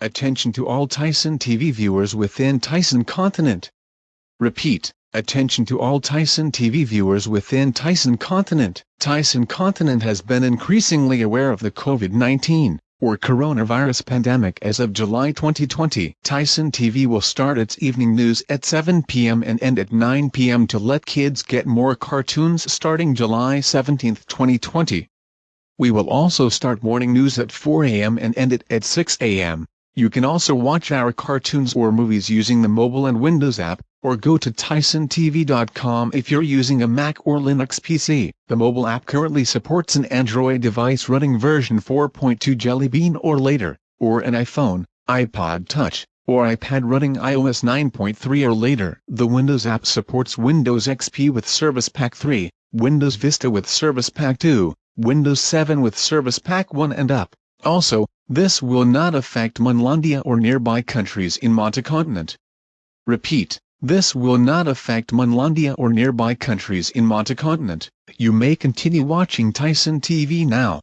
Attention to all Tyson TV viewers within Tyson continent. Repeat, attention to all Tyson TV viewers within Tyson continent. Tyson continent has been increasingly aware of the COVID-19 or coronavirus pandemic as of July 2020. Tyson TV will start its evening news at 7 p.m. and end at 9 p.m. to let kids get more cartoons starting July 17, 2020. We will also start morning news at 4 a.m. and end it at 6 a.m. You can also watch our cartoons or movies using the mobile and Windows app, or go to tysontv.com if you're using a Mac or Linux PC. The mobile app currently supports an Android device running version 4.2 Jelly Bean or later, or an iPhone, iPod Touch, or iPad running iOS 9.3 or later. The Windows app supports Windows XP with Service Pack 3, Windows Vista with Service Pack 2, Windows 7 with Service Pack 1 and up. Also, this will not affect Munlandia or nearby countries in Montecontinent. Repeat, this will not affect Munlandia or nearby countries in Montecontinent. You may continue watching Tyson TV now.